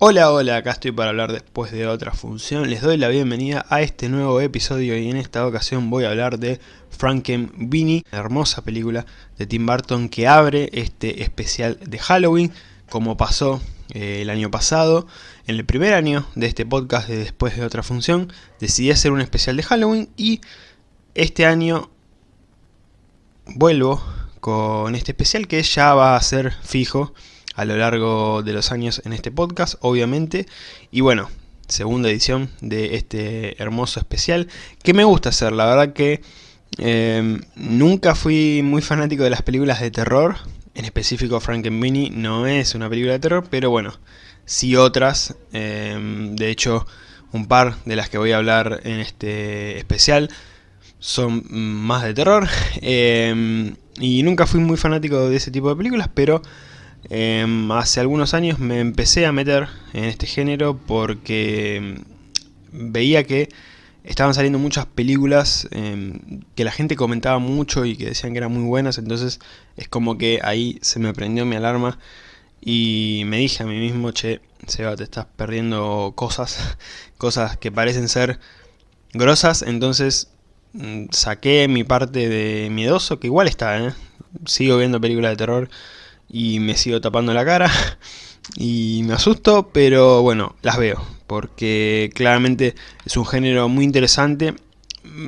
Hola, hola, acá estoy para hablar después de otra función. Les doy la bienvenida a este nuevo episodio y en esta ocasión voy a hablar de Frankenweenie, hermosa película de Tim Burton que abre este especial de Halloween, como pasó eh, el año pasado. En el primer año de este podcast de Después de otra función, decidí hacer un especial de Halloween y este año vuelvo con este especial que ya va a ser fijo a lo largo de los años en este podcast, obviamente. Y bueno, segunda edición de este hermoso especial que me gusta hacer. La verdad que eh, nunca fui muy fanático de las películas de terror. En específico Frankenweenie no es una película de terror, pero bueno, sí otras. Eh, de hecho, un par de las que voy a hablar en este especial son más de terror. Eh, y nunca fui muy fanático de ese tipo de películas, pero Em, hace algunos años me empecé a meter en este género porque em, veía que estaban saliendo muchas películas em, que la gente comentaba mucho y que decían que eran muy buenas, entonces es como que ahí se me prendió mi alarma y me dije a mí mismo, che, Seba, te estás perdiendo cosas, cosas que parecen ser grosas, entonces mm, saqué mi parte de miedoso, que igual está, ¿eh? sigo viendo películas de terror, y me sigo tapando la cara y me asusto, pero bueno, las veo, porque claramente es un género muy interesante.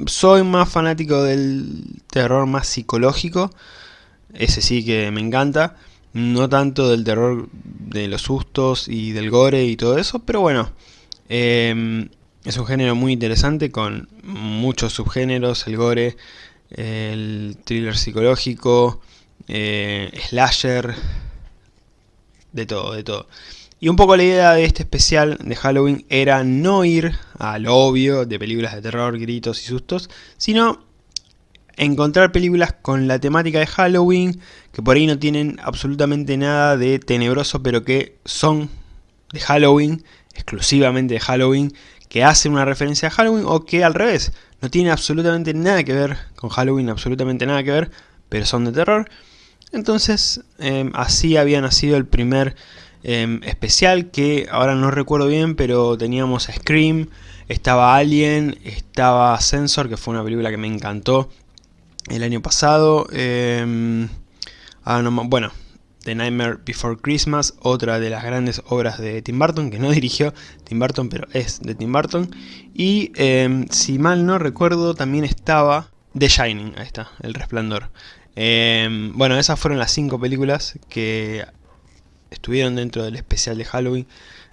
Soy más fanático del terror más psicológico, ese sí que me encanta, no tanto del terror de los sustos y del gore y todo eso, pero bueno, em, es un género muy interesante con muchos subgéneros, el gore, el thriller psicológico, eh, slasher, de todo, de todo. Y un poco la idea de este especial de Halloween era no ir a lo obvio de películas de terror, gritos y sustos, sino encontrar películas con la temática de Halloween, que por ahí no tienen absolutamente nada de tenebroso, pero que son de Halloween, exclusivamente de Halloween, que hacen una referencia a Halloween, o que al revés, no tienen absolutamente nada que ver con Halloween, absolutamente nada que ver, pero son de terror. Entonces em, así había nacido el primer em, especial que ahora no recuerdo bien, pero teníamos Scream, estaba Alien, estaba Sensor, que fue una película que me encantó el año pasado. Em, ah, bueno, The Nightmare Before Christmas, otra de las grandes obras de Tim Burton, que no dirigió Tim Burton, pero es de Tim Burton. Y si mal no recuerdo, también estaba The Shining, ahí está, El Resplandor. Em, bueno, esas fueron las cinco películas que estuvieron dentro del especial de Halloween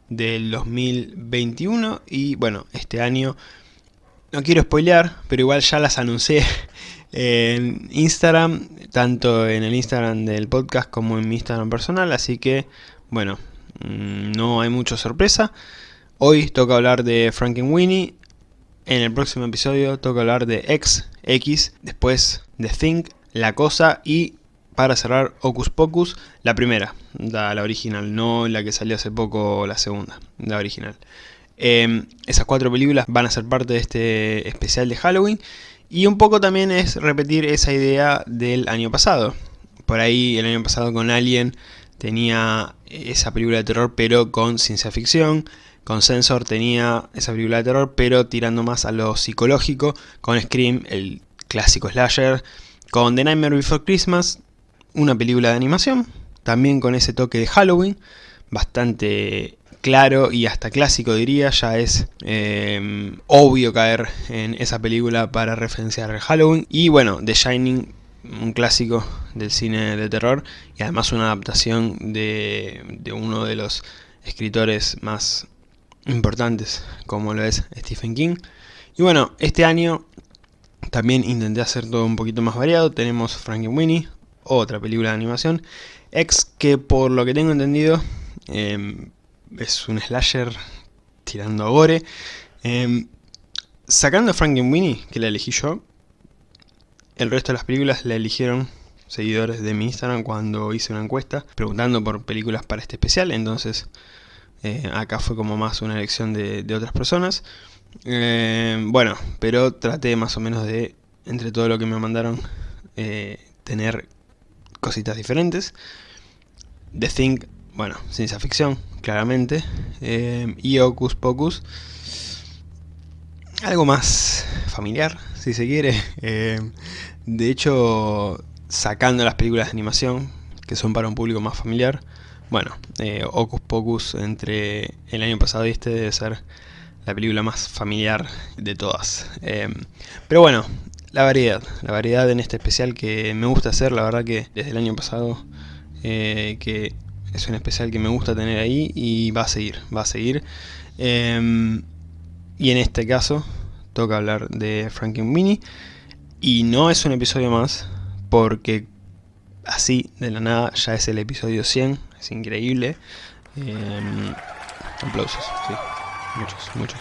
del 2021 y bueno, este año no quiero spoilear, pero igual ya las anuncié en Instagram, tanto en el Instagram del podcast como en mi Instagram personal, así que bueno, mm, no hay mucha sorpresa. Hoy toca hablar de Frankenweenie, en el próximo episodio toca hablar de X, X, después de Think, la Cosa y para cerrar Ocus Pocus, la primera, la, original, no la que salió hace poco, la segunda, la original. Em, esas cuatro películas van a ser parte de este especial de Halloween y un poco también es repetir esa idea del año pasado. Por ahí el año pasado con Alien tenía esa película de terror pero con ciencia ficción. Con Sensor tenía esa película de terror pero tirando más a lo psicológico. Con Scream, el clásico slasher con The Nightmare Before Christmas, una película de animación, también con ese toque de Halloween, bastante claro y hasta clásico diría, ya es eh, obvio caer en esa película para referenciar Halloween. Y bueno, The Shining, un clásico del cine de terror y además una adaptación de, de uno de los escritores más importantes como lo es Stephen King. Y bueno, este año también intenté hacer todo un poquito más variado. Tenemos Frankenweenie, otra película de animación. X, que por lo que tengo entendido em, es un slasher tirando a gore. Eh, sacando Frankenweenie, que la elegí yo, el resto de las películas la eligieron seguidores de mi Instagram cuando hice una encuesta preguntando por películas para este especial. Entonces eh, acá fue como más una elección de otras personas. Eh, bueno, pero traté más o menos de, entre todo lo que me mandaron, eh, tener cositas diferentes. The Thing, bueno, ciencia ficción, claramente. Eh, y Ocus Pocus, algo más familiar, si se quiere. De hecho, sacando las películas de animación, que son para un público más familiar, bueno, Ocus Pocus entre el año pasado y este debe ser la película más familiar de todas. pero bueno, la variedad, la variedad en este especial que me gusta hacer, la verdad que desde el año pasado, que es un especial que me gusta tener ahí y va a seguir, va a seguir. Em, y en este caso toca hablar de Mini y no es un episodio más porque así de la nada ya es el episodio 100, es increíble. Eh, aplausos, sí, muchos, muchos.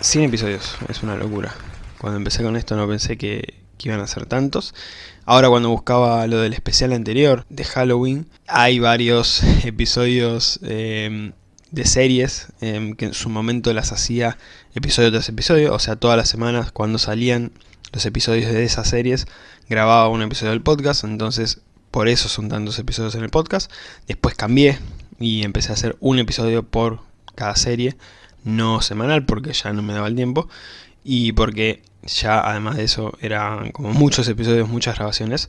100 eh, episodios, es una locura. Cuando empecé con esto no pensé que, que iban a ser tantos. Ahora cuando buscaba lo del especial anterior de Halloween, hay varios episodios em, de series em, que en su momento las hacía episodio tras episodio, o sea, todas las semanas cuando salían los episodios de esas series, grababa un episodio del podcast, entonces por eso son tantos episodios en el podcast. Después cambié y empecé a hacer un episodio por cada serie, no semanal porque ya no me daba el tiempo y porque ya además de eso eran como muchos episodios, muchas grabaciones.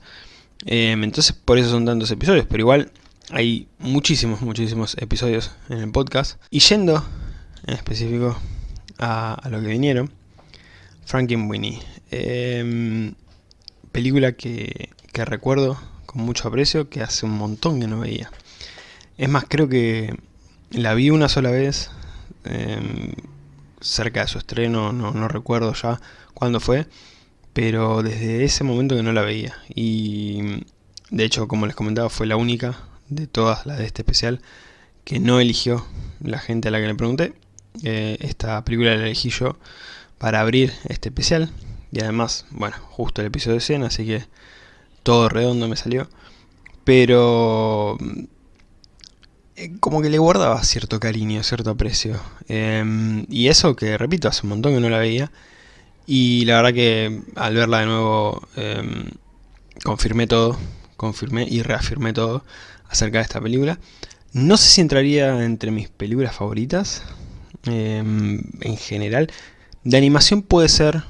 Em, entonces por eso son tantos episodios, pero igual hay muchísimos, muchísimos episodios en el podcast. Y yendo en específico a, lo que vinieron, Frankenweenie. Eh, película que, que recuerdo con mucho aprecio, que hace un montón que no veía. Es más, creo que la vi una sola vez, em, cerca de su estreno, no, no recuerdo ya cuándo fue, pero desde ese momento que no la veía. Y de hecho, como les comentaba, fue la única de todas las de este especial que no eligió la gente a la que le pregunté. Eh, esta película la elegí yo para abrir este especial. Y además, bueno, justo el episodio 100, así que todo redondo me salió. Pero como que le guardaba cierto cariño, cierto aprecio. Em, y eso que, repito, hace un montón que no la veía. Y la verdad que al verla de nuevo em, confirmé todo, confirmé y reafirmé todo acerca de esta película. No sé si entraría entre mis películas favoritas em, en general. De animación puede ser,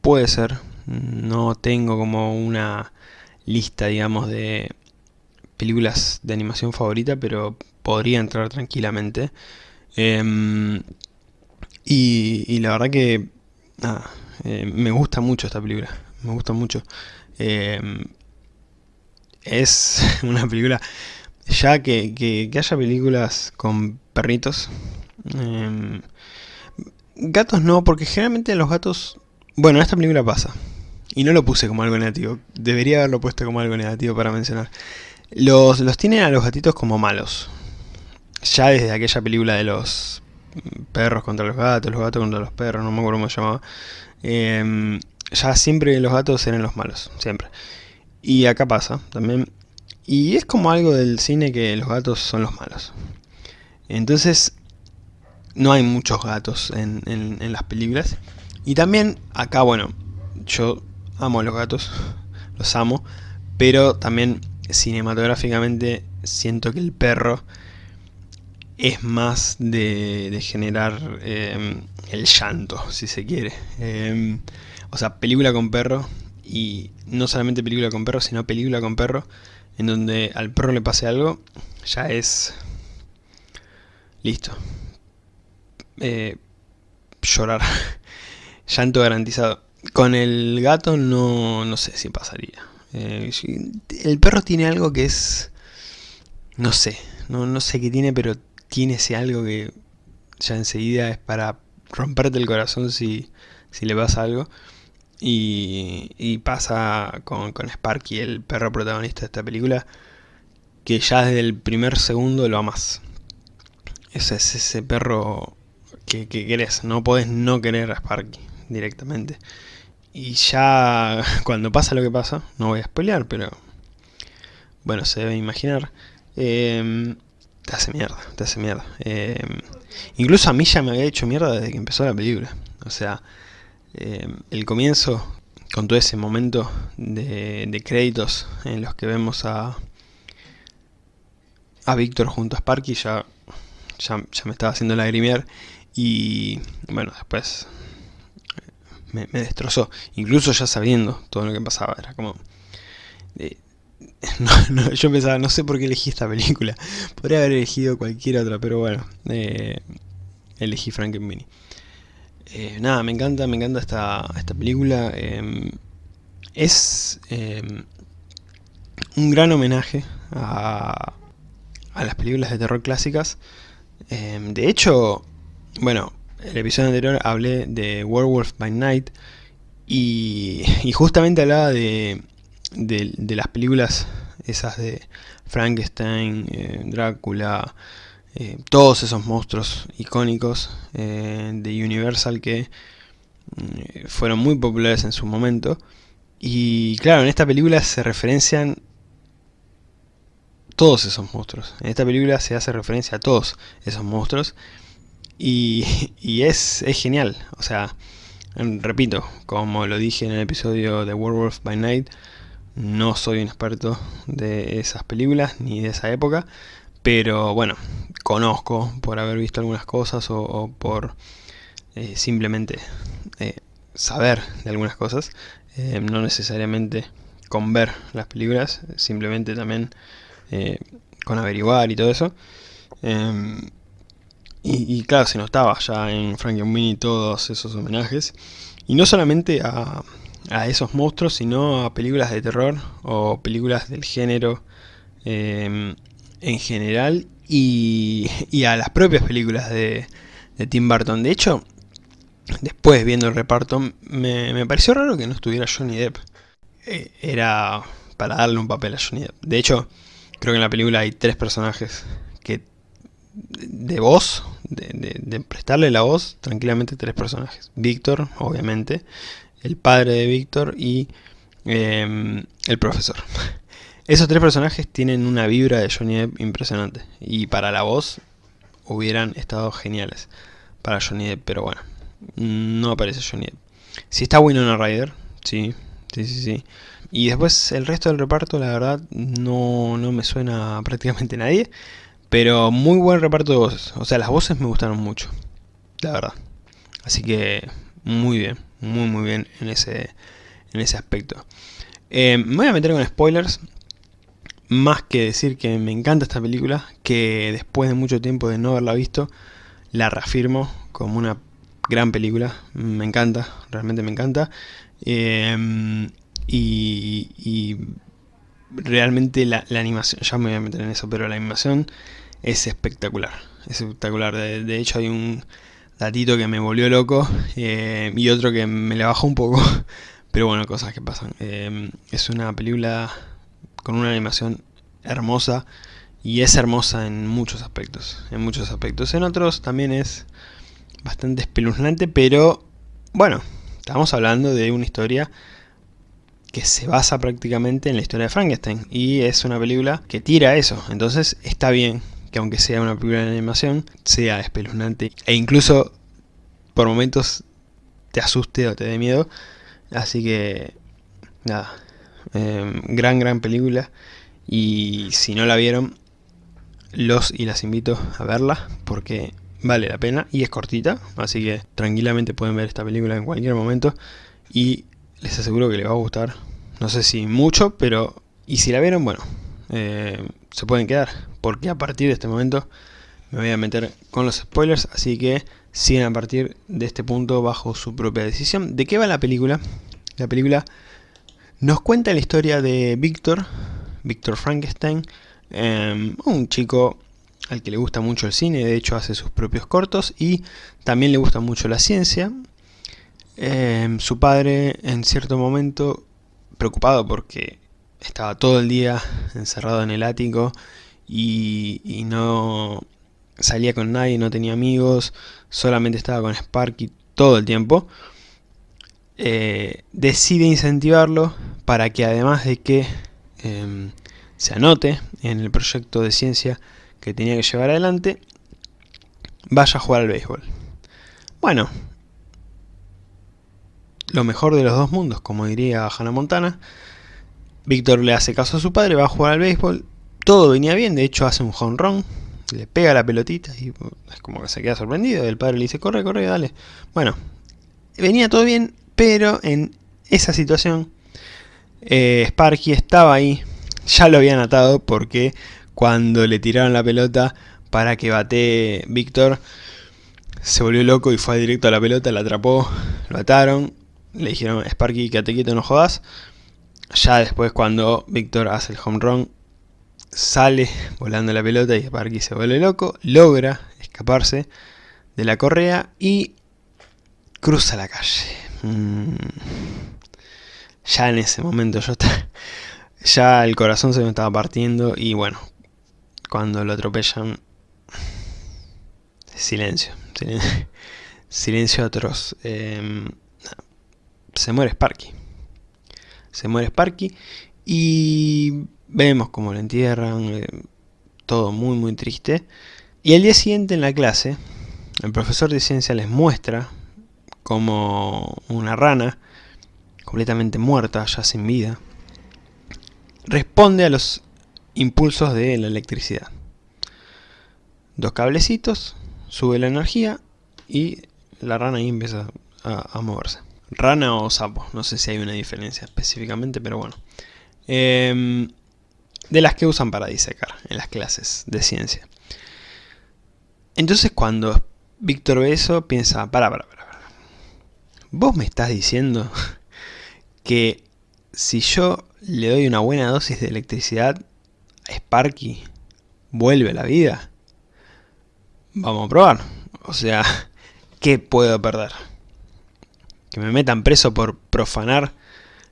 puede ser. No tengo como una lista, digamos, de películas de animación favorita, pero podría entrar tranquilamente. Em, y, la verdad que eh, me gusta mucho esta película, me gusta mucho. Em, es una película, ya que, haya películas con perritos, em, gatos no, porque generalmente los gatos, bueno, esta película pasa. Y no lo puse como algo negativo, debería haberlo puesto como algo negativo para mencionar. Los, los tienen a los gatitos como malos. Ya desde aquella película de los perros contra los gatos, los gatos contra los perros, no me acuerdo cómo se llamaba. Em, ya siempre los gatos eran los malos, siempre. Y acá pasa también. Y es como algo del cine que los gatos son los malos. Entonces, no hay muchos gatos en, en las películas. Y también acá, bueno, yo amo a los gatos, los amo, pero también cinematográficamente siento que el perro es más de, generar em, el llanto, si se quiere. Em, o sea, película con perro, y no solamente película con perro, sino película con perro, en donde al perro le pase algo, ya es... Listo. Eh, llorar. Llanto garantizado. Con el gato no, no sé si pasaría. Eh, el perro tiene algo que es... No sé, no, no sé qué tiene, pero tiene ese algo que ya enseguida es para romperte el corazón si, si le pasa algo. Y, pasa con, con, Sparky, el perro protagonista de esta película, que ya desde el primer segundo lo amas. Ese es ese perro que, que querés, no podés no querer a Sparky directamente. Y ya cuando pasa lo que pasa, no voy a spoilear, pero bueno, se debe imaginar, em, te hace mierda, te hace mierda. Em, incluso a mí ya me había hecho mierda desde que empezó la película. O sea, em, el comienzo, con todo ese momento de, créditos en los que vemos a, a Víctor junto a Sparky ya, ya, me estaba haciendo lagrimear y bueno, después me, destrozó, incluso ya sabiendo todo lo que pasaba, era como... Eh, yo pensaba, no sé por qué elegí esta película, podría haber elegido cualquier otra, pero bueno, eh, elegí Frankenweenie. Eh, nada, me encanta, me encanta esta, esta película. Em, es em, un gran homenaje a, a, las películas de terror clásicas. Em, de hecho, bueno, el episodio anterior hablé de Werewolf by Night y, justamente hablaba de, de, las películas esas de Frankenstein, eh, Drácula, eh, todos esos monstruos icónicos eh, de Universal que fueron muy populares en su momento. Y claro, en esta película se referencian todos esos monstruos. En esta película se hace referencia a todos esos monstruos. Y, es, genial. O sea, repito, como lo dije en el episodio de Werewolf by Night, no soy un experto de esas películas ni de esa época. Pero bueno, conozco por haber visto algunas cosas o, por eh, simplemente eh, saber de algunas cosas. Eh, no necesariamente con ver las películas, simplemente también con averiguar y todo eso. Y, claro, se notaba ya en Frankenweenie todos esos homenajes. Y no solamente a, a, esos monstruos, sino a películas de terror o películas del género em, en general y, a las propias películas de, Tim Burton. De hecho, después viendo el reparto, me, pareció raro que no estuviera Johnny Depp. Eh, era para darle un papel a Johnny Depp. De hecho, creo que en la película hay tres personajes de voz, de, prestarle la voz, tranquilamente tres personajes. Víctor, obviamente, el padre de Víctor y em, el profesor. Esos tres personajes tienen una vibra de Johnny Depp impresionante. Y para la voz hubieran estado geniales para Johnny Depp, pero bueno, no aparece Johnny Depp. Si está Winona Ryder, sí, sí, sí, sí. Y después el resto del reparto, la verdad, no, no me suena prácticamente nadie. Pero muy buen reparto de voces. O sea, las voces me gustaron mucho, la verdad. Así que muy bien, muy muy bien en ese, en ese aspecto. Eh, me voy a meter con spoilers, más que decir que me encanta esta película, que después de mucho tiempo de no haberla visto, la reafirmo como una gran película, me encanta, realmente me encanta, em, y, realmente la, animación, ya me voy a meter en eso, pero la animación es espectacular, es espectacular, de, hecho hay un datito que me volvió loco eh, y otro que me le bajó un poco, pero bueno, cosas que pasan, em, es una película con una animación hermosa y es hermosa en muchos aspectos, en muchos aspectos. En otros también es bastante espeluznante, pero bueno, estamos hablando de una historia que se basa prácticamente en la historia de Frankenstein y es una película que tira eso, entonces está bien que aunque sea una película de animación sea espeluznante e incluso por momentos te asuste o te dé miedo, así que nada, Em, gran, gran película. Y si no la vieron, los y las invito a verla porque vale la pena y es cortita. Así que tranquilamente pueden ver esta película en cualquier momento. Y les aseguro que les va a gustar. No sé si mucho, pero... Y si la vieron, bueno, eh, se pueden quedar. Porque a partir de este momento me voy a meter con los spoilers. Así que siguen a partir de este punto bajo su propia decisión. ¿De qué va la película? La película nos cuenta la historia de Víctor, Víctor Frankenstein, em, un chico al que le gusta mucho el cine, de hecho hace sus propios cortos y también le gusta mucho la ciencia. Em, su padre en cierto momento, preocupado porque estaba todo el día encerrado en el ático y, no salía con nadie, no tenía amigos, solamente estaba con Sparky todo el tiempo, eh, decide incentivarlo para que además de que em, se anote en el proyecto de ciencia que tenía que llevar adelante, vaya a jugar al béisbol. Bueno, lo mejor de los dos mundos, como diría Hannah Montana. Víctor le hace caso a su padre, va a jugar al béisbol, todo venía bien, de hecho hace un home run, le pega la pelotita y es como que se queda sorprendido. El padre le dice, corre, corre, dale. Bueno, venía todo bien, pero en esa situación eh, Sparky estaba ahí, ya lo habían atado porque cuando le tiraron la pelota para que bate Víctor, se volvió loco y fue directo a la pelota, la atrapó, lo ataron, le dijeron, Sparky, quédate quieto, no jodas. Ya después cuando Víctor hace el home run, sale volando la pelota y Sparky se vuelve loco, logra escaparse de la correa y cruza la calle. Mm. Ya en ese momento yo ya el corazón se me estaba partiendo y bueno, cuando lo atropellan, silencio, silencio, atroz. Em, se muere Sparky. Se muere Sparky y vemos cómo lo entierran, eh, todo muy muy triste. Y el día siguiente en la clase, el profesor de ciencia les muestra como una rana, completamente muerta, ya sin vida, responde a los impulsos de la electricidad. Dos cablecitos, sube la energía y la rana ahí empieza a, moverse. Rana o sapo, no sé si hay una diferencia específicamente, pero bueno. Em, de las que usan para disecar en las clases de ciencia. Entonces cuando Víctor ve eso, piensa, para, para, para, para. ¿Vos me estás diciendo que si yo le doy una buena dosis de electricidad a Sparky, vuelve a la vida? Vamos a probar. O sea, ¿qué puedo perder? ¿Que me metan preso por profanar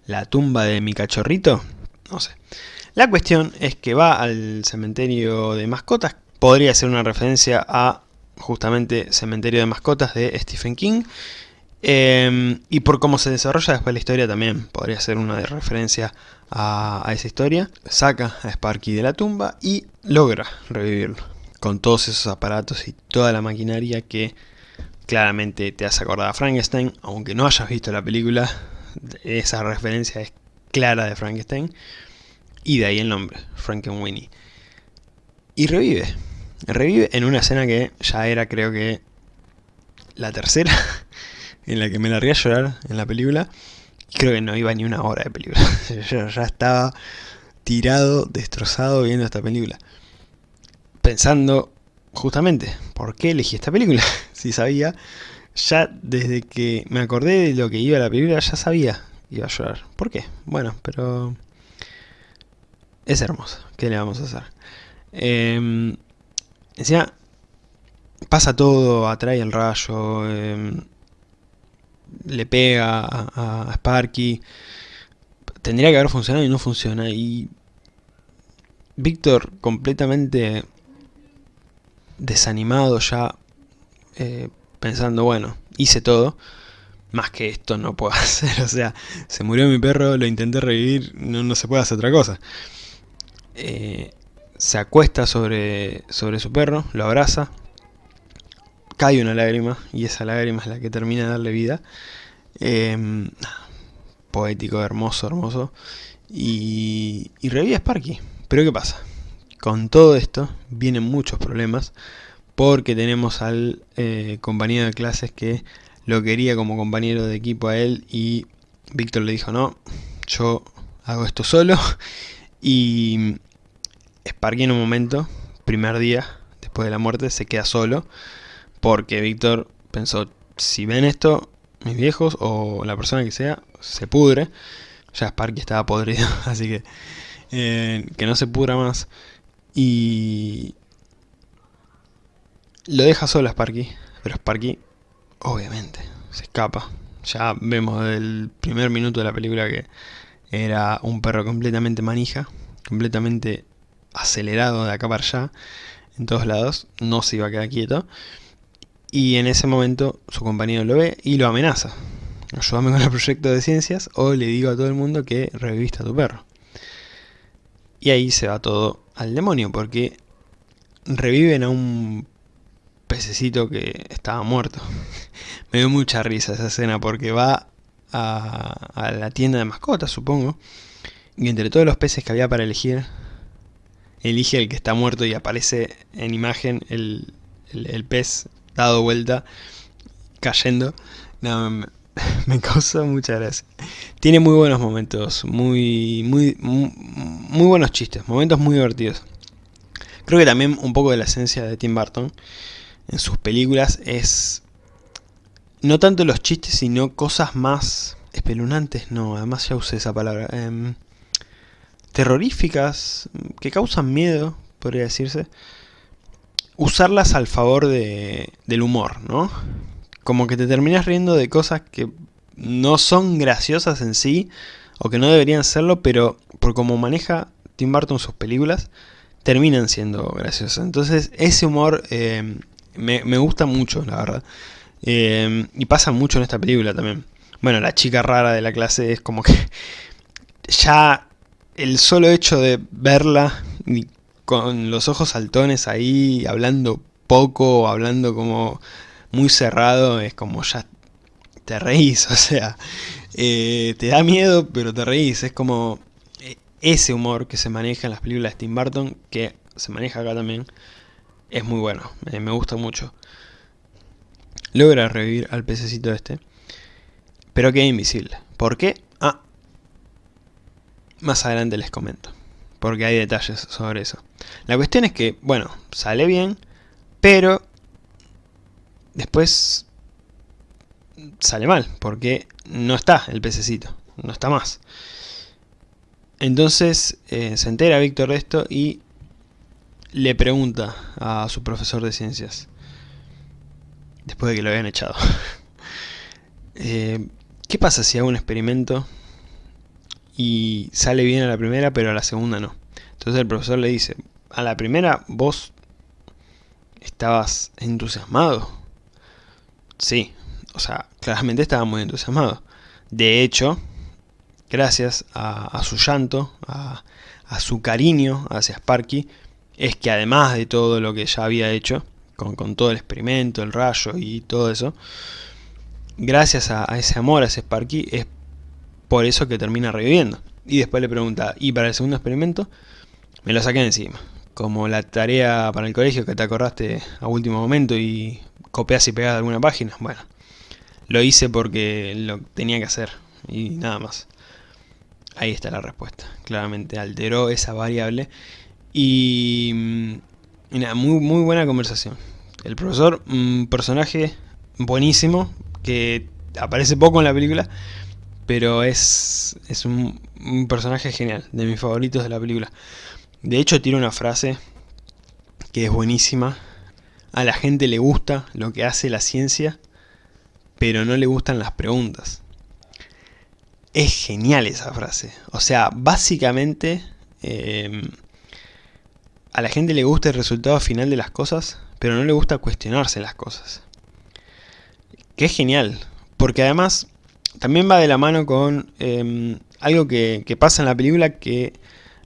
la tumba de mi cachorrito? No sé. La cuestión es que va al cementerio de mascotas. Podría ser una referencia a justamente Cementerio de Mascotas de Stephen King. Em, y por cómo se desarrolla después la historia también podría ser una de referencia a, esa historia. Saca a Sparky de la tumba y logra revivirlo. Con todos esos aparatos y toda la maquinaria que claramente te hace acordar a Frankenstein. Aunque no hayas visto la película, esa referencia es clara de Frankenstein. Y de ahí el nombre, Frankenweenie. Y revive. Revive en una escena que ya era creo que la tercera en la que me largué a llorar en la película. Creo que no iba ni una hora de película. Yo ya estaba tirado, destrozado viendo esta película. Pensando justamente, ¿por qué elegí esta película? si sabía, ya desde que me acordé de lo que iba a la película, ya sabía que iba a llorar. ¿Por qué? Bueno, pero es hermoso. ¿Qué le vamos a hacer? Eh, encima, pasa todo, atrae el rayo, em, le pega a, Sparky. Tendría que haber funcionado y no funciona. Y Víctor completamente desanimado ya, eh, pensando, bueno, hice todo, más que esto no puedo hacer, o sea, se murió mi perro, lo intenté revivir, no, no se puede hacer otra cosa. Eh, se acuesta sobre, sobre su perro, lo abraza, cae una lágrima y esa lágrima es la que termina de darle vida. Em, poético, hermoso, hermoso. Y, y revive a Sparky. Pero ¿qué pasa? Con todo esto vienen muchos problemas porque tenemos al eh, compañero de clases que lo quería como compañero de equipo a él y Víctor le dijo no, yo hago esto solo y Sparky en un momento, primer día después de la muerte, se queda solo porque Víctor pensó, si ven esto, mis viejos o la persona que sea, se pudre. Ya Sparky estaba podrido, así que eh, que no se pudra más. Y lo deja solo a Sparky, pero Sparky obviamente se escapa. Ya vemos del primer minuto de la película que era un perro completamente manija, completamente acelerado de acá para allá, en todos lados, no se iba a quedar quieto. Y en ese momento su compañero lo ve y lo amenaza. Ayúdame con el proyecto de ciencias o le digo a todo el mundo que reviviste a tu perro. Y ahí se va todo al demonio porque reviven a un pececito que estaba muerto. Me dio mucha risa esa escena porque va a, a la tienda de mascotas, supongo. Y entre todos los peces que había para elegir, elige el que está muerto y aparece en imagen el, el, pez dado vuelta, cayendo. No, me, me causa mucha gracia. Tiene muy buenos momentos, muy, muy, muy, buenos chistes, momentos muy divertidos. Creo que también un poco de la esencia de Tim Burton en sus películas es no tanto los chistes, sino cosas más espeluznantes, no, además ya usé esa palabra, em, terroríficas, que causan miedo, podría decirse, usarlas al favor de, del humor, ¿no? Como que te terminas riendo de cosas que no son graciosas en sí, o que no deberían serlo, pero por cómo maneja Tim Burton sus películas, terminan siendo graciosas. Entonces ese humor em, me, gusta mucho, la verdad. Em, y pasa mucho en esta película también. Bueno, la chica rara de la clase es como que ya el solo hecho de verla con los ojos saltones ahí, hablando poco, hablando como muy cerrado, es como ya te reís, o sea, eh, te da miedo, pero te reís, es como eh, ese humor que se maneja en las películas de Tim Burton, que se maneja acá también, es muy bueno, me gusta mucho. Logra revivir al pececito este, pero queda invisible. ¿Por qué? Más adelante les comento, porque hay detalles sobre eso. La cuestión es que, bueno, sale bien, pero después sale mal, porque no está el pececito, no está más. Entonces eh, se entera Víctor de esto y le pregunta a su profesor de ciencias, después de que lo habían echado. eh, ¿Qué pasa si hago un experimento y sale bien a la primera, pero a la segunda no? Entonces el profesor le dice, a la primera vos estabas entusiasmado. Sí, o sea, claramente estaba muy entusiasmado. De hecho, gracias a, su llanto, a, a su cariño hacia Sparky, es que además de todo lo que ya había hecho, con, todo el experimento, el rayo y todo eso, gracias a, ese amor, a ese Sparky, es por eso que termina reviviendo. Y después le pregunta, ¿y para el segundo experimento? Me lo saqué encima. Como la tarea para el colegio que te acordaste a último momento y copias y pegas de alguna página. Bueno, lo hice porque lo tenía que hacer y nada más. Ahí está la respuesta. Claramente alteró esa variable y mm, muy, muy buena conversación. El profesor, un personaje buenísimo, que aparece poco en la película, pero es, es un, personaje genial, de mis favoritos de la película. De hecho tiene una frase que es buenísima. A la gente le gusta lo que hace la ciencia, pero no le gustan las preguntas. Es genial esa frase. O sea, básicamente... Eh, a la gente le gusta el resultado final de las cosas, pero no le gusta cuestionarse las cosas. Que es genial, porque además también va de la mano con em, algo que, pasa en la película que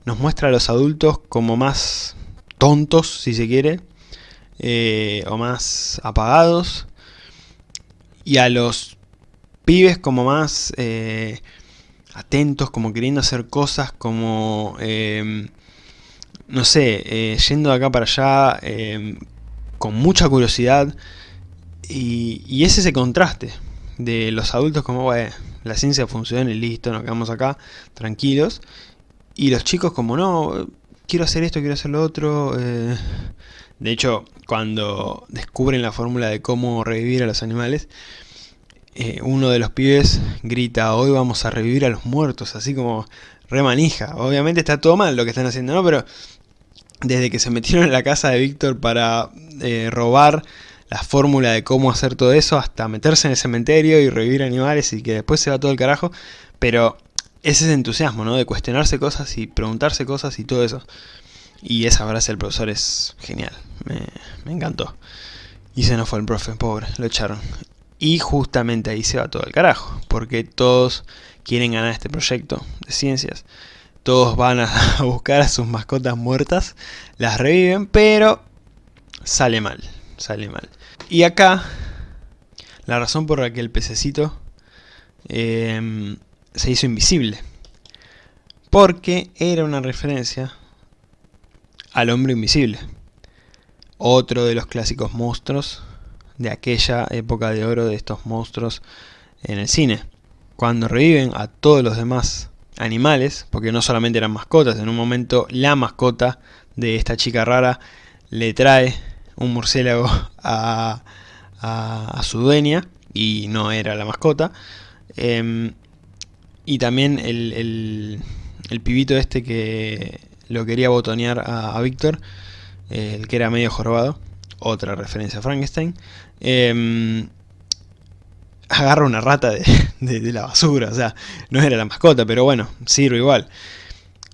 nos muestra a los adultos como más tontos, si se quiere, eh, o más apagados, y a los pibes como más eh, atentos, como queriendo hacer cosas, como em, no sé, eh, yendo de acá para allá em, con mucha curiosidad y, y, es ese contraste de los adultos como, bueno, la ciencia funciona y listo, nos quedamos acá tranquilos y los chicos como, no, quiero hacer esto, quiero hacer lo otro. Eh. De hecho, cuando descubren la fórmula de cómo revivir a los animales, eh, uno de los pibes grita, hoy vamos a revivir a los muertos, así como remanija. Obviamente está todo mal lo que están haciendo, ¿no? Pero desde que se metieron en la casa de Víctor para eh, robar la fórmula de cómo hacer todo eso, hasta meterse en el cementerio y revivir animales y que después se va todo el carajo. Pero es ese entusiasmo, ¿no? De cuestionarse cosas y preguntarse cosas y todo eso. Y esa frase del profesor es genial, me, me encantó. Y se nos fue el profe, pobre, lo echaron. Y justamente ahí se va todo el carajo, porque todos quieren ganar este proyecto de ciencias todos van a buscar a sus mascotas muertas, las reviven, pero sale mal, sale mal. Y acá, la razón por la que el pececito em, se hizo invisible, porque era una referencia al hombre invisible. Otro de los clásicos monstruos de aquella época de oro de estos monstruos en el cine. Cuando reviven a todos los demás animales, porque no solamente eran mascotas, en un momento la mascota de esta chica rara le trae un murciélago a, su dueña y no era la mascota. Em, y también el, el, pibito este que lo quería botonear a, Víctor, el que era medio jorobado, otra referencia a Frankenstein, em, agarra una rata de, de, la basura, o sea, no era la mascota, pero bueno, sirve igual.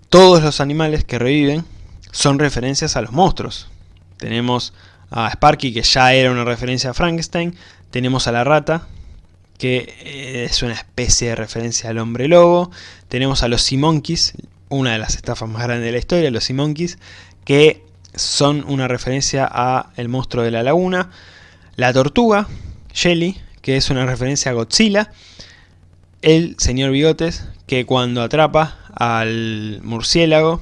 Todos los animales que reviven son referencias a los monstruos. Tenemos a Sparky, que ya era una referencia a Frankenstein. Tenemos a la rata, que es una especie de referencia al hombre lobo. Tenemos a los Simonkeys, una de las estafas más grandes de la historia, los Simonkeys, que son una referencia a el monstruo de la laguna. La tortuga, Shelly, que es una referencia a Godzilla. El señor Bigotes, que cuando atrapa al murciélago,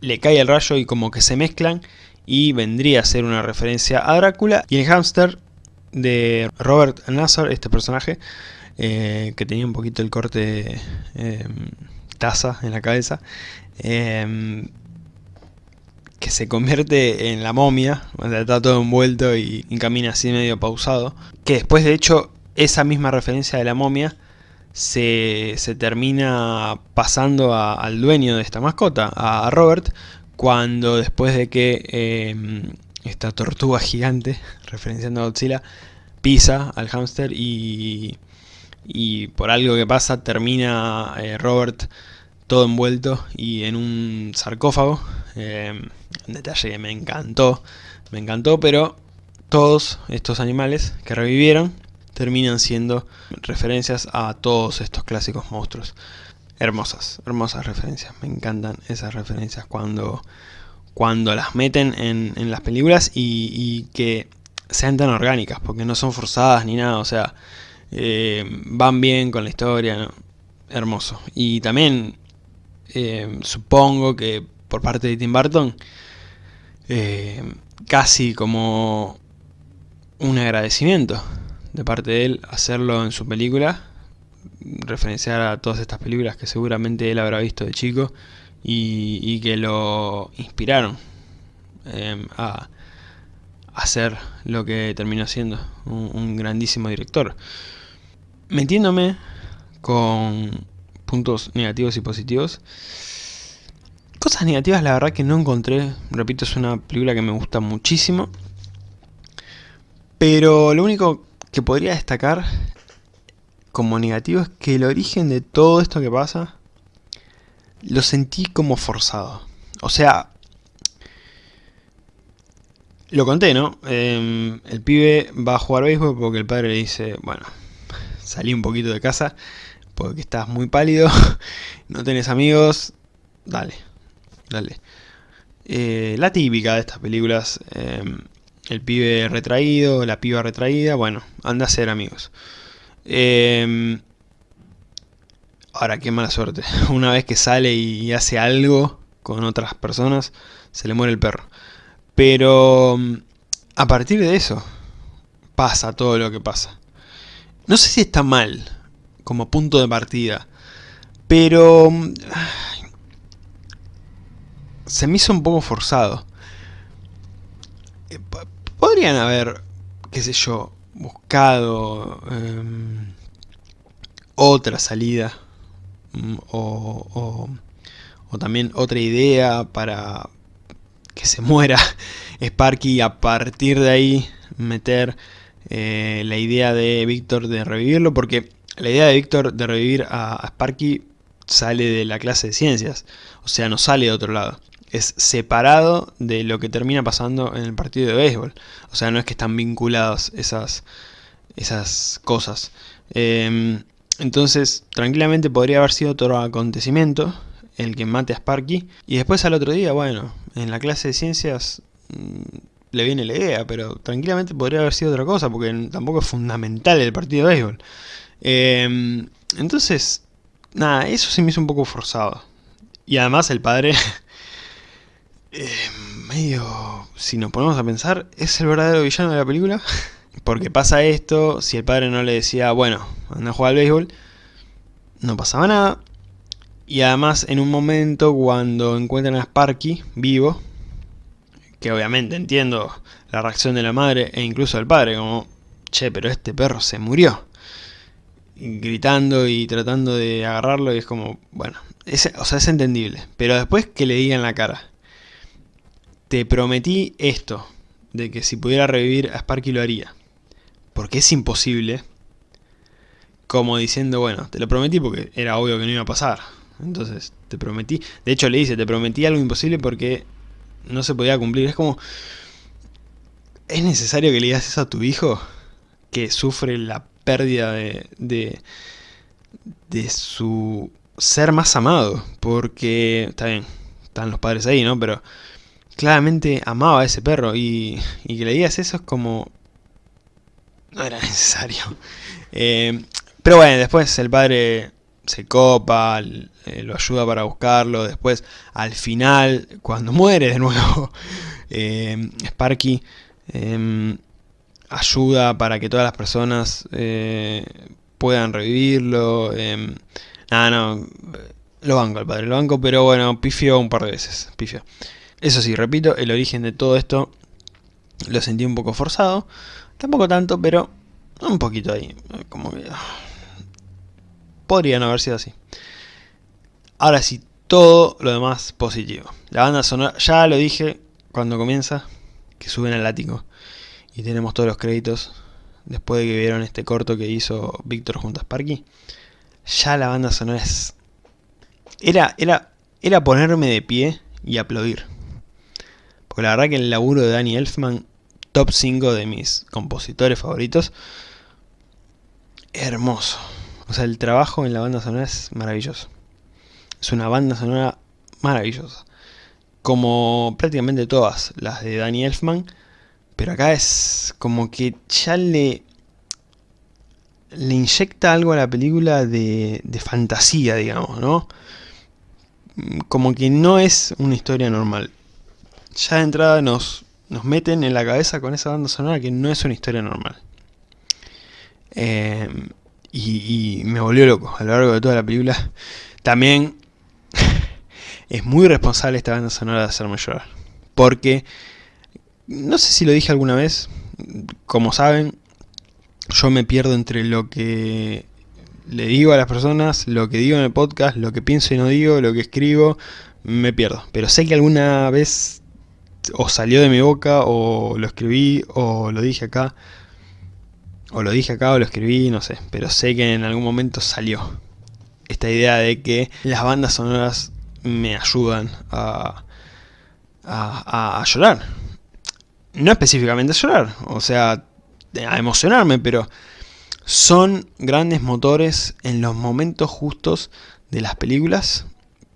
le cae el rayo y como que se mezclan y vendría a ser una referencia a Drácula. Y el hámster de Robert Nazar, este personaje, eh, que tenía un poquito el corte eh, taza en la cabeza, eh, que se convierte en la momia, sea, está todo envuelto y, camina así medio pausado, que después de hecho esa misma referencia de la momia se, termina pasando al dueño de esta mascota, a Robert, cuando después de que em, esta tortuga gigante, referenciando a Godzilla, pisa al hámster y, por algo que pasa termina eh, Robert todo envuelto y en un sarcófago. Em, un detalle que me encantó, me encantó, pero todos estos animales que revivieron terminan siendo referencias a todos estos clásicos monstruos. Hermosas, hermosas referencias, me encantan esas referencias cuando, cuando las meten en, las películas y, que sean tan orgánicas, porque no son forzadas ni nada, o sea, eh, van bien con la historia, hermoso. Y también eh, supongo que por parte de Tim Burton, eh, casi como un agradecimiento de parte de él hacerlo en su película, referenciar a todas estas películas que seguramente él habrá visto de chico y, que lo inspiraron em, a hacer lo que terminó siendo un, grandísimo director. Metiéndome con puntos negativos y positivos, cosas negativas la verdad que no encontré, repito es una película que me gusta muchísimo, pero lo único que podría destacar como negativo es que el origen de todo esto que pasa lo sentí como forzado. O sea, lo conté, ¿no? Em, el pibe va a jugar béisbol porque el padre le dice, bueno, salí un poquito de casa porque estás muy pálido, no tenés amigos, dale, dale. Eh, la típica de estas películas, em, el pibe retraído, la piba retraída, bueno, anda a ser amigos. Em, ahora, qué mala suerte. Una vez que sale y hace algo con otras personas, se le muere el perro. Pero mm, a partir de eso, pasa todo lo que pasa. No sé si está mal como punto de partida, pero mm, se me hizo un poco forzado. Eh, podrían haber, qué sé yo, buscado em, otra salida mm, o, también otra idea para que se muera Sparky y a partir de ahí meter eh, la idea de Víctor de revivirlo porque la idea de Víctor de revivir a Sparky sale de la clase de ciencias, o sea no sale de otro lado es separado de lo que termina pasando en el partido de béisbol. O sea, no es que están vinculados esas, esas cosas. Em, entonces, tranquilamente podría haber sido otro acontecimiento el que mate a Sparky. Y después al otro día, bueno, en la clase de ciencias mm, le viene la idea, pero tranquilamente podría haber sido otra cosa, porque tampoco es fundamental el partido de béisbol. Em, entonces, nada, eso se me hizo un poco forzado. Y además el padre eh, medio, si nos ponemos a pensar, ¿es el verdadero villano de la película? Porque pasa esto, si el padre no le decía, bueno, anda a jugar al béisbol, no pasaba nada. Y además en un momento cuando encuentran a Sparky vivo, que obviamente entiendo la reacción de la madre e incluso del padre, como, che, pero este perro se murió. gritando y tratando de agarrarlo y es como, bueno, o sea, es entendible. Pero después que le digan la cara, te prometí esto, de que si pudiera revivir a Sparky lo haría. Porque es imposible. Como diciendo, bueno, te lo prometí porque era obvio que no iba a pasar. Entonces, te prometí. De hecho, le dice, te prometí algo imposible porque no se podía cumplir. Es como... ¿Es necesario que le digas eso a tu hijo? Que sufre la pérdida de, de, de su ser más amado. Porque, está bien, están los padres ahí, ¿no? Pero claramente amaba a ese perro y, y que le digas eso es como... No era necesario. Eh, pero bueno, después el padre se copa, eh, lo ayuda para buscarlo, después al final, cuando muere de nuevo, eh, Sparky em, ayuda para que todas las personas puedan revivirlo. Em, nada, no, lo banco al padre, lo banco, pero bueno, pifió un par de veces. Eso sí, repito, el origen de todo esto lo sentí un poco forzado, tampoco tanto, pero un poquito ahí, como que podría no haber sido así. Ahora sí, todo lo demás positivo. La banda sonora, ya lo dije cuando comienza, que suben al ático. Y tenemos todos los créditos, después de que vieron este corto que hizo Víctor junto a Sparky. Ya la banda sonora es... Era, era, era ponerme de pie y aplaudir. Porque la verdad que el laburo de Danny Elfman, top 5 de mis compositores favoritos, hermoso. O sea, el trabajo en la banda sonora es maravilloso. Es una banda sonora maravillosa. Como prácticamente todas las de Danny Elfman. Pero acá es como que ya le, le inyecta algo a la película de, de fantasía, digamos, ¿no? Como que no es una historia normal. Ya de entrada nos, nos meten en la cabeza con esa banda sonora que no es una historia normal. Eh, y, me volvió loco a lo largo de toda la película. También es muy responsable esta banda sonora de hacerme llorar. Porque, no sé si lo dije alguna vez, como saben, yo me pierdo entre lo que le digo a las personas, lo que digo en el podcast, lo que pienso y no digo, lo que escribo, me pierdo. Pero sé que alguna vez o salió de mi boca, o lo escribí, o lo dije acá, o lo dije acá o lo escribí, no sé, pero sé que en algún momento salió esta idea de que las bandas sonoras me ayudan a, a, llorar. No específicamente a llorar, o sea, a emocionarme, pero son grandes motores en los momentos justos de las películas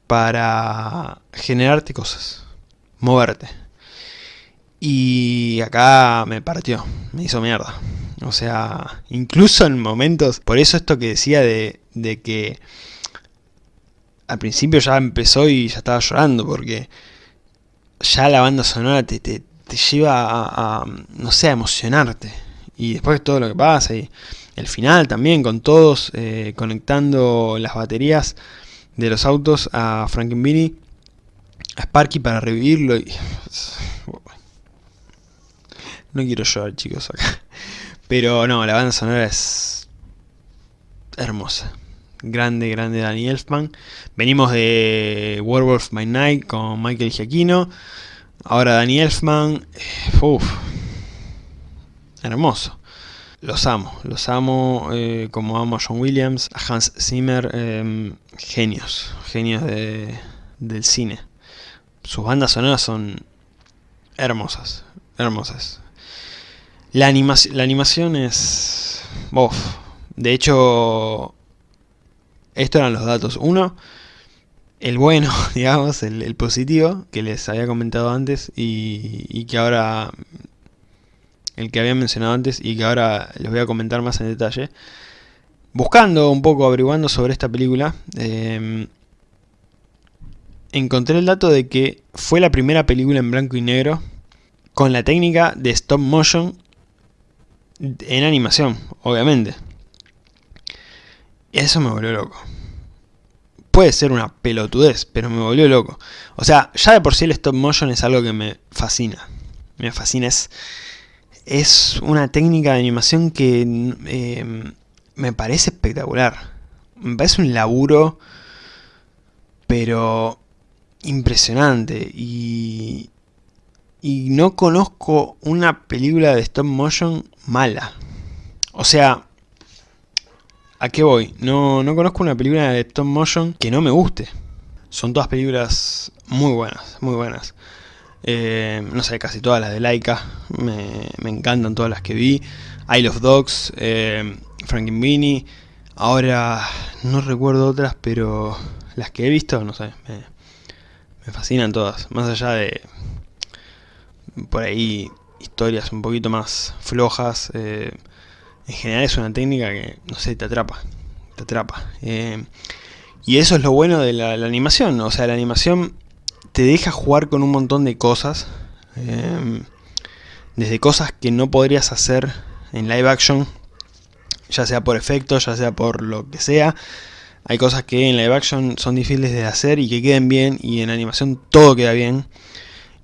para generarte cosas, moverte. Y acá me partió, me hizo mierda. O sea, incluso en momentos... Por eso esto que decía de, de que al principio ya empezó y ya estaba llorando, porque ya la banda sonora te, te, lleva a, no sé, a emocionarte. Y después todo lo que pasa, y el final también, con todos eh, conectando las baterías de los autos a Frankenbeenie, a Sparky para revivirlo. Y... No quiero llorar, chicos, acá. Pero no, la banda sonora es hermosa. Grande, grande Danny Elfman. Venimos de Werewolf by Night con Michael Giacchino. Ahora Danny Elfman. Eh, uf, hermoso. Los amo, los amo eh, como amo a John Williams, a Hans Zimmer, em, genios, genios de, del cine. Sus bandas sonoras son hermosas, hermosas. La, animación es... De hecho, estos eran los datos. Uno, el bueno, digamos, el, positivo, que les había comentado antes y, que ahora... El que había mencionado antes y que ahora les voy a comentar más en detalle. Buscando un poco, averiguando sobre esta película, em, encontré el dato de que fue la primera película en blanco y negro con la técnica de stop motion en animación, obviamente. Eso me volvió loco. Puede ser una pelotudez, pero me volvió loco. O sea, ya de por sí el stop motion es algo que me fascina. Me fascina, es, es una técnica de animación que eh, me parece espectacular. Me parece un laburo, pero impresionante. Y, y no conozco una película de stop motion mala. O sea, ¿a qué voy? No, no conozco una película de stop motion que no me guste. Son todas películas muy buenas, muy buenas. Eh, no sé, casi todas las de Laika, me, encantan todas las que vi. Isle of Dogs, eh, Frankenweenie, ahora no recuerdo otras, pero las que he visto, no sé, me, me fascinan todas. Más allá de, por ahí, historias un poquito más flojas, eh, en general es una técnica que, no sé, te atrapa, te atrapa. Eh, y eso es lo bueno de la, animación, o sea, la animación te deja jugar con un montón de cosas. Em, desde cosas que no podrías hacer en live action, ya sea por efectos, ya sea por lo que sea. Hay cosas que en live action son difíciles de hacer y que queden bien, y en animación todo queda bien.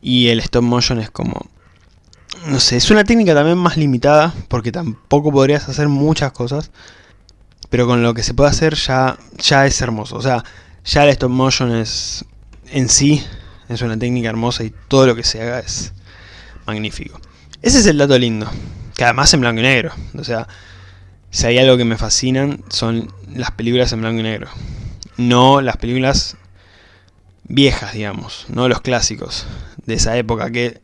Y el stop motion es como... No sé, es una técnica también más limitada, porque tampoco podrías hacer muchas cosas. Pero con lo que se puede hacer ya, ya es hermoso. O sea, ya el stop motion es en sí es una técnica hermosa y todo lo que se haga es magnífico. Ese es el dato lindo, que además en blanco y negro. O sea, si hay algo que me fascinan son las películas en blanco y negro. No las películas viejas, digamos, no los clásicos de esa época que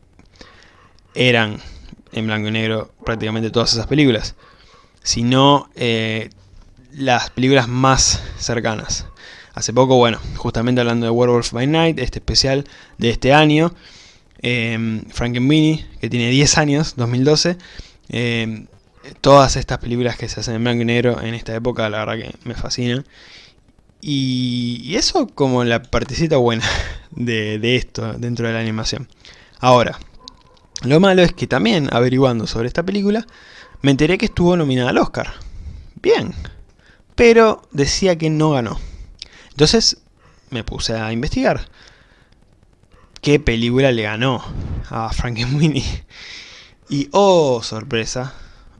eran en blanco y negro prácticamente todas esas películas, sino eh, las películas más cercanas. Hace poco, bueno, justamente hablando de Werewolf by Night, este especial de este año, eh, Frankenweenie, que tiene 10 años, 2012, em, todas estas películas que se hacen en blanco y negro en esta época, la verdad que me fascinan. Y, eso como la partecita buena de, esto dentro de la animación. Ahora, lo malo es que también, averiguando sobre esta película, me enteré que estuvo nominada al Oscar. Bien, pero decía que no ganó. Entonces me puse a investigar. ¿Qué película le ganó a Frankenweenie? Y oh, sorpresa,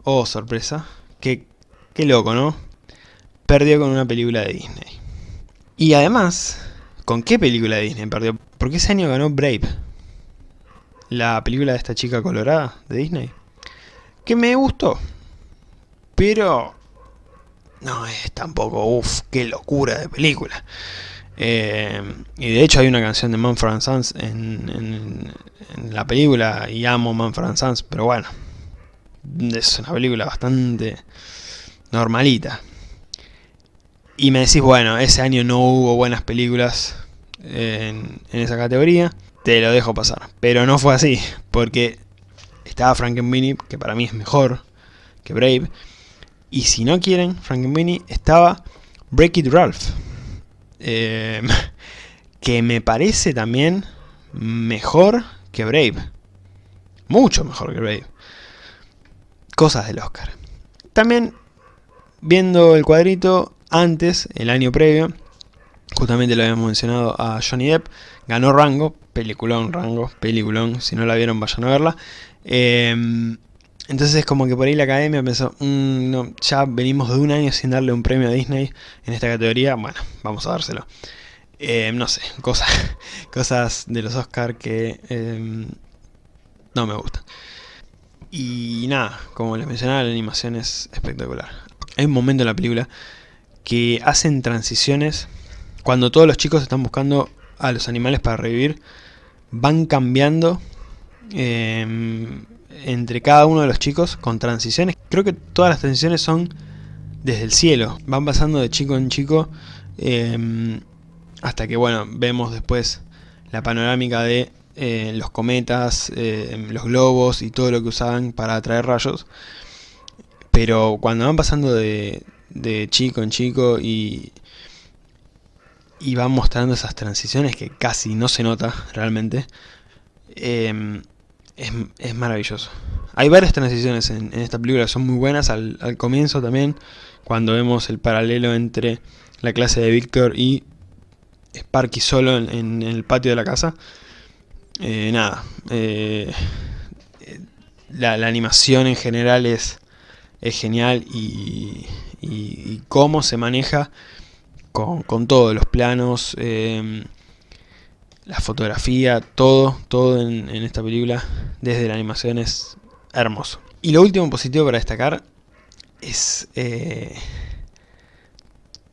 oh, sorpresa, qué, qué loco, ¿no? Perdió con una película de Disney. Y además, ¿con qué película Disney perdió? Porque ese año ganó Brave. La película de esta chica colorada de Disney. Que me gustó. Pero no es tampoco, uff, qué locura de película. Eh, y de hecho hay una canción de Manfred Sons en, en, la película y amo Manfred Sons, pero bueno, es una película bastante normalita. Y me decís, bueno, ese año no hubo buenas películas en, esa categoría, te lo dejo pasar. Pero no fue así, porque estaba Frankenweenie, que para mí es mejor que Brave, y si no quieren, Frankenweenie estaba Break It Ralph. Em, que me parece también mejor que Brave. Mucho mejor que Brave. Cosas del Oscar. También, viendo el cuadrito, antes, el año previo, justamente lo habíamos mencionado a Johnny Depp, ganó Rango, peliculón Rango, peliculón, si no la vieron vayan a verla. Eh, entonces es como que por ahí la academia pensó, mm, no, ya venimos de un año sin darle un premio a Disney en esta categoría, bueno, vamos a dárselo. Eh, no sé, cosas, cosas de los Oscar que em, no me gustan. Y nada, como les mencionaba, la animación es espectacular. Hay un momento en la película que hacen transiciones cuando todos los chicos están buscando a los animales para revivir, van cambiando eh, entre cada uno de los chicos con transiciones. Creo que todas las transiciones son desde el cielo, van pasando de chico en chico em, hasta que bueno, vemos después la panorámica de eh, los cometas, em, los globos y todo lo que usaban para atraer rayos. Pero cuando van pasando de, de chico en chico y, y va mostrando esas transiciones que casi no se nota realmente. Em, es, maravilloso. Hay varias transiciones en, esta película son muy buenas. Al, comienzo también, cuando vemos el paralelo entre la clase de Víctor y Sparky solo en, el patio de la casa. Eh, nada. Eh, la, animación en general es, es genial y, y, cómo se maneja con, todos los planos. Eh, la fotografía, todo, todo en, esta película, desde la animación es hermoso. Y lo último positivo para destacar es eh,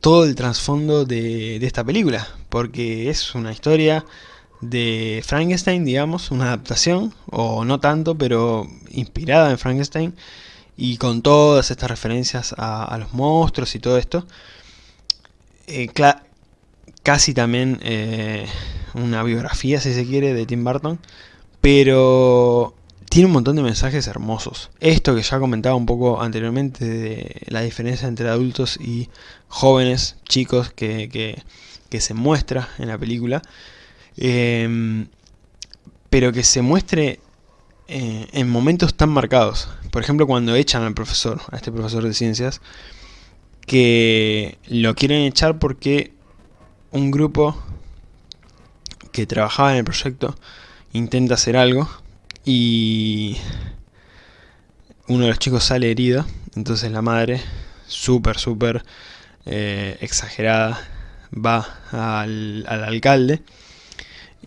todo el trasfondo de, esta película, porque es una historia de Frankenstein, digamos, una adaptación, o no tanto, pero inspirada en Frankenstein, y con todas estas referencias a, los monstruos y todo esto. Eh, casi también eh, una biografía, si se quiere, de Tim Burton, pero tiene un montón de mensajes hermosos. Esto que ya comentaba un poco anteriormente de la diferencia entre adultos y jóvenes, chicos, que, se muestra en la película, em, pero que se muestre eh, en momentos tan marcados. Por ejemplo, cuando echan al profesor, a este profesor de ciencias, que lo quieren echar porque un grupo que trabajaba en el proyecto intenta hacer algo y uno de los chicos sale herido, entonces la madre, súper, súper eh, exagerada, va al, alcalde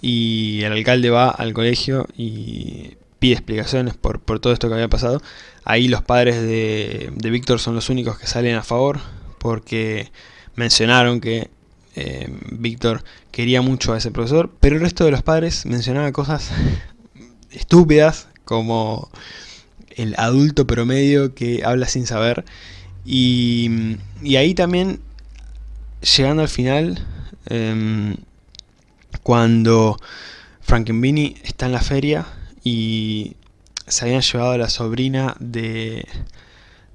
y el alcalde va al colegio y pide explicaciones por, todo esto que había pasado. Ahí los padres de, Víctor son los únicos que salen a favor porque mencionaron que eh, Víctor quería mucho a ese profesor, pero el resto de los padres mencionaba cosas estúpidas, como el adulto promedio que habla sin saber, y, ahí también, llegando al final, em, cuando Frankenbeenie está en la feria y se habían llevado a la sobrina de,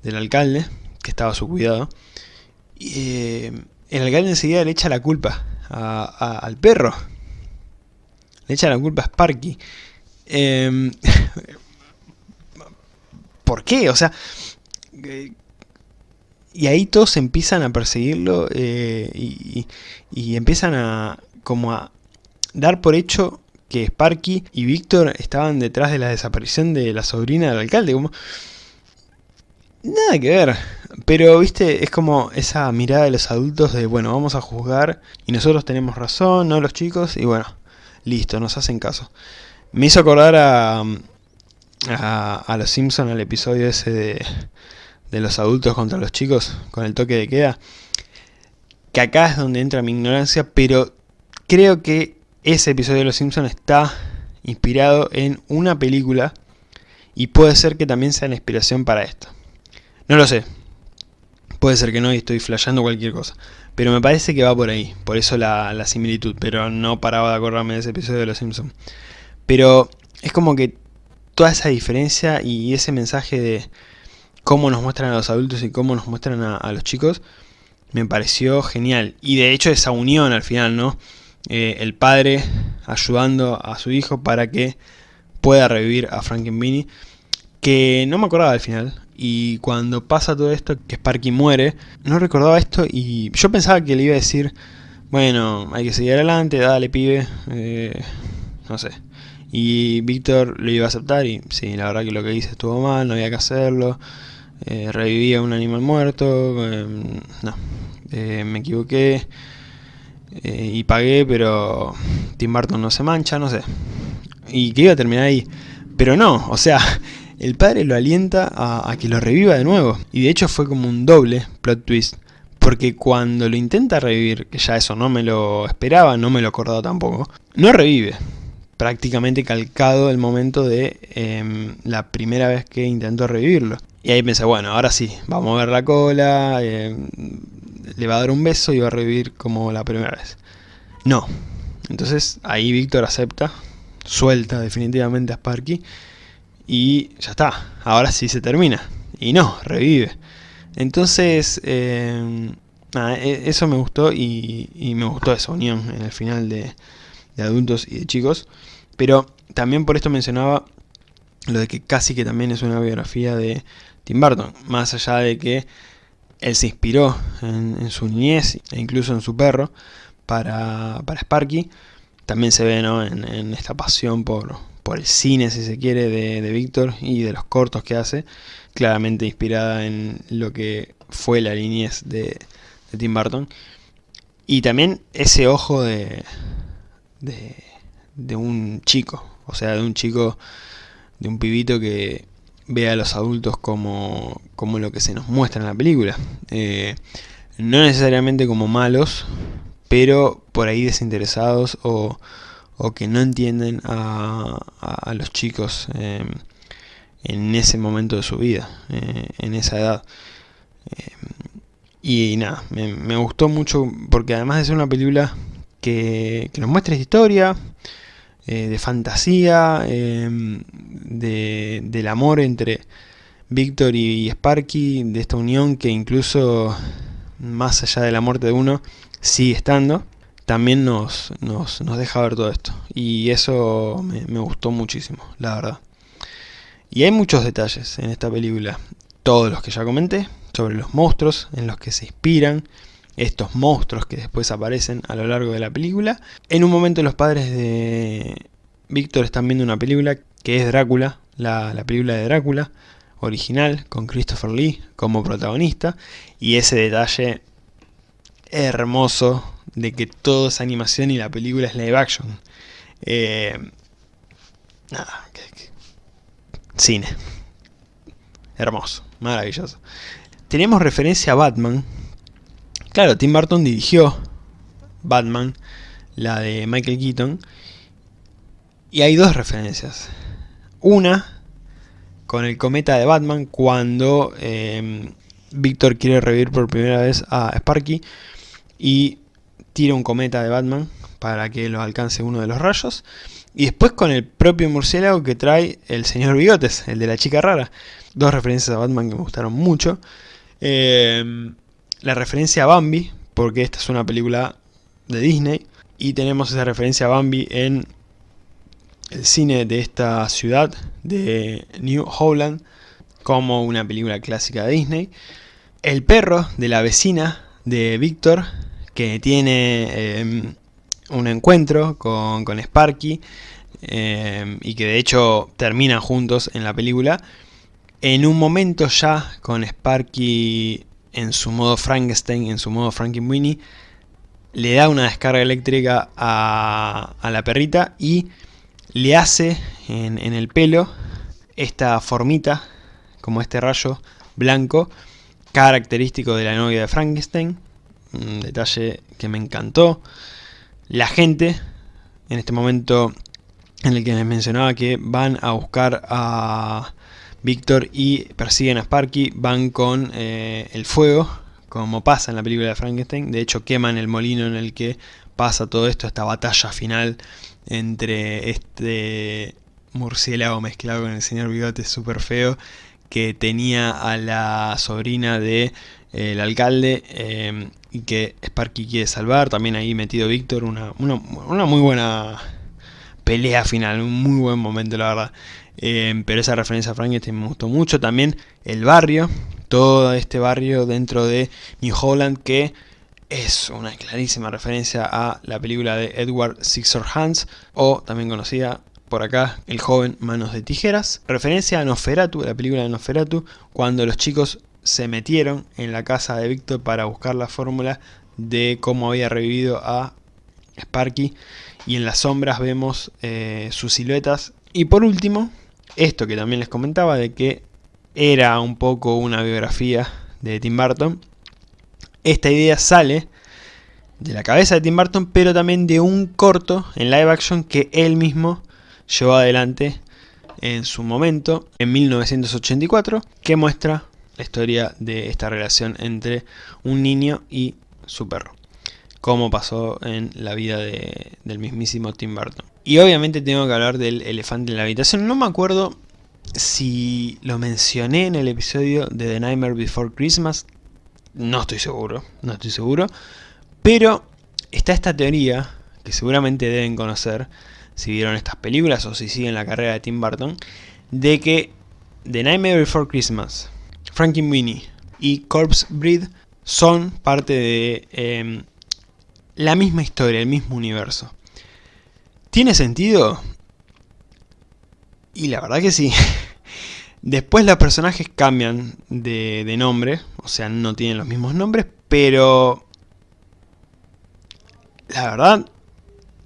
del alcalde, que estaba a su cuidado, y, eh, el alcalde enseguida le echa la culpa al perro. Le echa la culpa a Sparky. Em, ¿Por qué? O sea... y ahí todos empiezan a perseguirlo eh, y, empiezan a como a dar por hecho que Sparky y Víctor estaban detrás de la desaparición de la sobrina del alcalde. Como, Nada que ver, pero viste, es como esa mirada de los adultos de, bueno, vamos a juzgar y nosotros tenemos razón, no los chicos, y bueno, listo, nos hacen caso. Me hizo acordar a, a, los Simpsons, al episodio ese de, de los adultos contra los chicos, con el toque de queda, que acá es donde entra mi ignorancia, pero creo que ese episodio de los Simpsons está inspirado en una película y puede ser que también sea la inspiración para esto. No lo sé. Puede ser que no y estoy flasheando cualquier cosa. Pero me parece que va por ahí. Por eso la, similitud. Pero no paraba de acordarme de ese episodio de Los Simpsons. Pero es como que toda esa diferencia y ese mensaje de cómo nos muestran a los adultos y cómo nos muestran a, los chicos, me pareció genial. Y de hecho esa unión al final, ¿no? Eh, el padre ayudando a su hijo para que pueda revivir a Frankenweenie, que no me acordaba al final, y cuando pasa todo esto, que Sparky muere, no recordaba esto y yo pensaba que le iba a decir, bueno, hay que seguir adelante, dale pibe, eh, no sé. Y Víctor lo iba a aceptar y sí, la verdad que lo que hice estuvo mal, no había que hacerlo. Eh, revivía un animal muerto, em, no, eh, me equivoqué y pagué, pero Tim Burton no se mancha, no sé. Y que iba a terminar ahí. Pero no, o sea, el padre lo alienta a, que lo reviva de nuevo. Y de hecho fue como un doble plot twist. Porque cuando lo intenta revivir, que ya eso no me lo esperaba, no me lo acordaba tampoco, no revive. Prácticamente calcado el momento de em, la primera vez que intentó revivirlo. Y ahí pensé, bueno, ahora sí, va a mover la cola, em, le va a dar un beso y va a revivir como la primera vez. No. Entonces ahí Víctor acepta, suelta definitivamente a Sparky y ya está, ahora sí se termina. Y no, revive. Entonces, nada, e, eso me gustó y, me gustó esa unión en el final de, de adultos y de chicos. Pero también por esto mencionaba lo de que casi que también es una biografía de Tim Burton, más allá de que él se inspiró en, su niñez e incluso en su perro para, para Sparky, también se ve en, esta pasión por, por el cine, si se quiere, de, de Víctor y de los cortos que hace, claramente inspirada en lo que fue la niñez de, de Tim Burton. Y también ese ojo de, de un chico, o sea, de un chico, de un pibito que ve a los adultos como, como lo que se nos muestra en la película. Eh, no necesariamente como malos, pero por ahí desinteresados o, o que no entienden a, a, los chicos eh, en ese momento de su vida, eh, en esa edad. y nada, me, me, gustó mucho porque además de ser una película que, que nos muestra historia, eh, de fantasía, em, de, del amor entre Víctor y Sparky, de esta unión que incluso más allá de la muerte de uno sigue estando, también nos, nos, deja ver todo esto. Y eso me, me gustó muchísimo, la verdad. Y hay muchos detalles en esta película, todos los que ya comenté, sobre los monstruos en los que se inspiran, estos monstruos que después aparecen a lo largo de la película. En un momento los padres de Víctor están viendo una película que es Drácula, la, película de Drácula original, con Christopher Lee como protagonista, y ese detalle hermoso de que todo es animación y la película es live action. Eh, nada, cine. Hermoso, maravilloso. Tenemos referencia a Batman, Claro, Tim Burton dirigió Batman, la de Michael Keaton, y hay dos referencias. Una, con el cometa de Batman, cuando eh, Víctor quiere revivir por primera vez a Sparky y tira un cometa de Batman para que lo alcance uno de los rayos. Y después con el propio murciélago que trae el señor Bigotes, el de la chica rara. Dos referencias a Batman que me gustaron mucho. Eh, la referencia a Bambi, porque esta es una película de Disney, y tenemos esa referencia a Bambi en el cine de esta ciudad de New Holland, como una película clásica de Disney. El perro de la vecina de Víctor, que tiene em, un encuentro con, Sparky, em, y que de hecho terminan juntos en la película. En un momento ya con Sparky en su modo Frankenstein, en su modo Frankenweenie, le da una descarga eléctrica a, la perrita y le hace en, el pelo esta formita, como este rayo blanco, característico de la novia de Frankenstein, un detalle que me encantó. La gente, en este momento en el que les mencionaba que van a buscar a Víctor y persiguen a Sparky, van con eh, el fuego, como pasa en la película de Frankenstein. De hecho, queman el molino en el que pasa todo esto, esta batalla final entre este murciélago mezclado con el señor Bigote súper feo, que tenía a la sobrina de, el alcalde eh, y que Sparky quiere salvar. También ahí metido Víctor, una, una, una muy buena pelea final, un muy buen momento la verdad. Eh, pero esa referencia a Frankenstein me gustó mucho. También el barrio, todo este barrio dentro de New Holland que es una clarísima referencia a la película de Edward Scissorhands o también conocida por acá El joven manos de tijeras. Referencia a Nosferatu, la película de Nosferatu, cuando los chicos se metieron en la casa de Víctor para buscar la fórmula de cómo había revivido a Sparky y en las sombras vemos eh, sus siluetas. Y por último, esto que también les comentaba de que era un poco una biografía de Tim Burton. Esta idea sale de la cabeza de Tim Burton, pero también de un corto en live action que él mismo llevó adelante en su momento, en 1984, que muestra la historia de esta relación entre un niño y su perro. Como pasó en la vida del mismísimo Tim Burton. Y obviamente tengo que hablar del elefante en la habitación. No me acuerdo si lo mencioné en el episodio de The Nightmare Before Christmas. no estoy seguro, no estoy seguro. Pero está esta teoría, que seguramente deben conocer, si vieron estas películas o si siguen la carrera de Tim Burton, de que The Nightmare Before Christmas, Frankenweenie y Corpse Breed son parte de em, la misma historia, el mismo universo. ¿Tiene sentido? Y la verdad que sí. Después los personajes cambian de, nombre, o sea, no tienen los mismos nombres, pero... La verdad,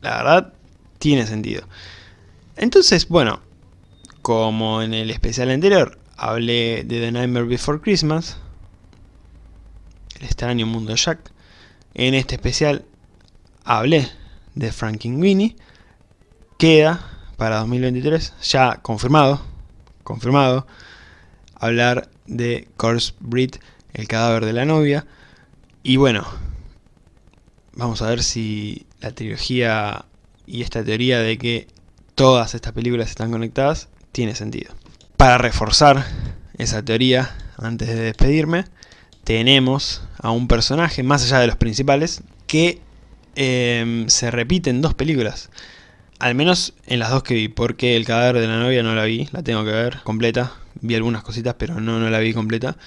la verdad, tiene sentido. Entonces, bueno, como en el especial anterior hablé de The Nightmare Before Christmas, el extraño mundo de Jack, en este especial hablé de Frankenweenie, queda para 2023, ya confirmado, confirmado, hablar de Corpse Breed, el cadáver de la novia. Y bueno, vamos a ver si la trilogía y esta teoría de que todas estas películas están conectadas tiene sentido. Para reforzar esa teoría, antes de despedirme, tenemos a un personaje, más allá de los principales, que em, se repite en dos películas. Al menos en las dos que vi, porque el cadáver de la novia no la vi, la tengo que ver completa. Vi algunas cositas, pero no, no la vi completa.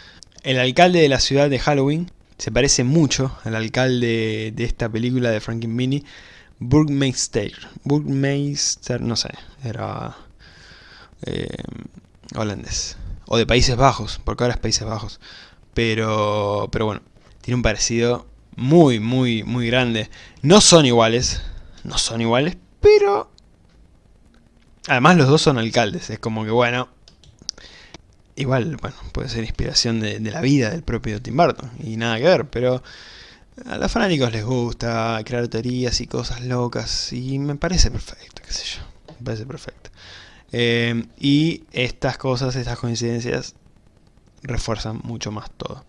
El alcalde de la ciudad de Halloween se parece mucho al alcalde de esta película de Frankenweenie, Burgmeister. Burgmeister, no sé, era eh, holandés. O de Países Bajos, porque ahora es Países Bajos. Pero, pero bueno, tiene un parecido muy, muy, muy grande. No son iguales, no son iguales, pero... Además los dos son alcaldes, es como que bueno... Igual, bueno, puede ser inspiración de, la vida del propio Tim Burton, y nada que ver, pero... A los fanáticos les gusta crear teorías y cosas locas, y me parece perfecto, qué sé yo, me parece perfecto. Eh, y estas cosas, estas coincidencias, refuerzan mucho más todo.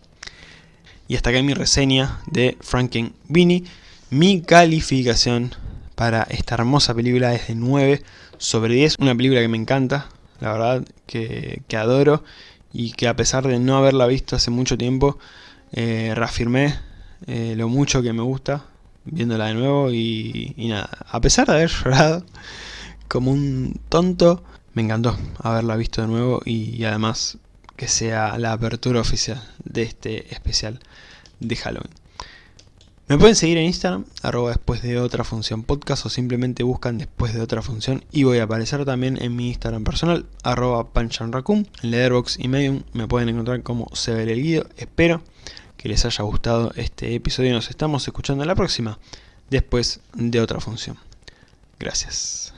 Y hasta acá mi reseña de Frankenweenie. Mi calificación para esta hermosa película es de 9 sobre 10. Una película que me encanta, la verdad, que, adoro. Y que a pesar de no haberla visto hace mucho tiempo, eh, reafirmé eh, lo mucho que me gusta viéndola de nuevo. Y, y nada, a pesar de haber llorado como un tonto, me encantó haberla visto de nuevo y además que sea la apertura oficial de este especial de Halloween. Me pueden seguir en Instagram, arroba después de otra función podcast o simplemente buscan después de otra función y voy a aparecer también en mi Instagram personal, arroba panchanraccoon, en Letterboxd y Medium me pueden encontrar como se ve el guido. Espero que les haya gustado este episodio y nos estamos escuchando en la próxima, después de otra función. Gracias.